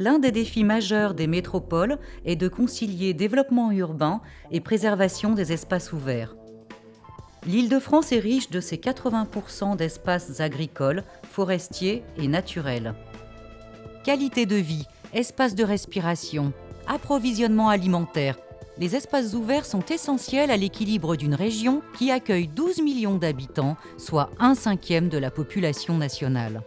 l'un des défis majeurs des métropoles est de concilier développement urbain et préservation des espaces ouverts. L'Île-de-France est riche de ses 80% d'espaces agricoles, forestiers et naturels. Qualité de vie, espaces de respiration, approvisionnement alimentaire, les espaces ouverts sont essentiels à l'équilibre d'une région qui accueille 12 millions d'habitants, soit un cinquième de la population nationale.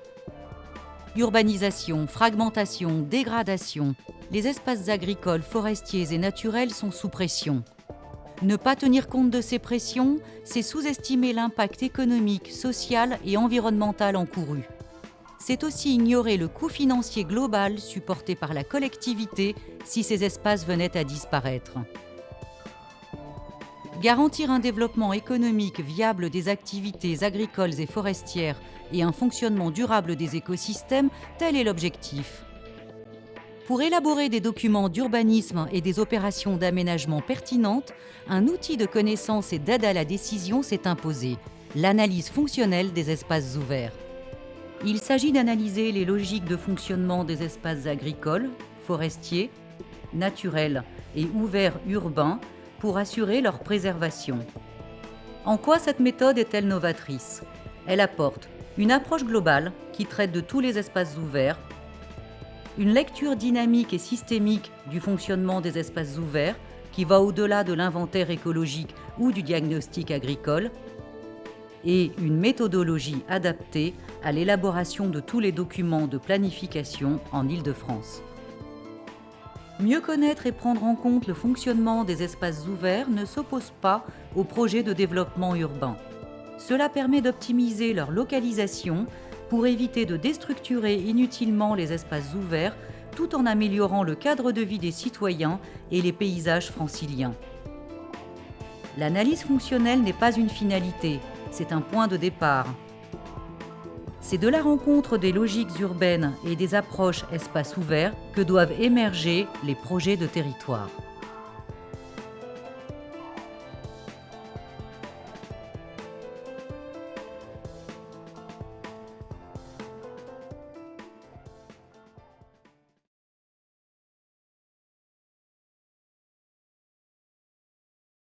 Urbanisation, fragmentation, dégradation, les espaces agricoles, forestiers et naturels sont sous pression. Ne pas tenir compte de ces pressions, c'est sous-estimer l'impact économique, social et environnemental encouru. C'est aussi ignorer le coût financier global supporté par la collectivité si ces espaces venaient à disparaître. Garantir un développement économique viable des activités agricoles et forestières et un fonctionnement durable des écosystèmes, tel est l'objectif. Pour élaborer des documents d'urbanisme et des opérations d'aménagement pertinentes, un outil de connaissance et d'aide à la décision s'est imposé, l'analyse fonctionnelle des espaces ouverts. Il s'agit d'analyser les logiques de fonctionnement des espaces agricoles, forestiers, naturels et ouverts urbains pour assurer leur préservation. En quoi cette méthode est-elle novatrice? Elle apporte une approche globale qui traite de tous les espaces ouverts, une lecture dynamique et systémique du fonctionnement des espaces ouverts qui va au-delà de l'inventaire écologique ou du diagnostic agricole, et une méthodologie adaptée à l'élaboration de tous les documents de planification en Île-de-France. Mieux connaître et prendre en compte le fonctionnement des espaces ouverts ne s'oppose pas au projet de développement urbain. Cela permet d'optimiser leur localisation pour éviter de déstructurer inutilement les espaces ouverts tout en améliorant le cadre de vie des citoyens et les paysages franciliens. L'analyse fonctionnelle n'est pas une finalité, c'est un point de départ. C'est de la rencontre des logiques urbaines et des approches espaces ouverts que doivent émerger les projets de territoire.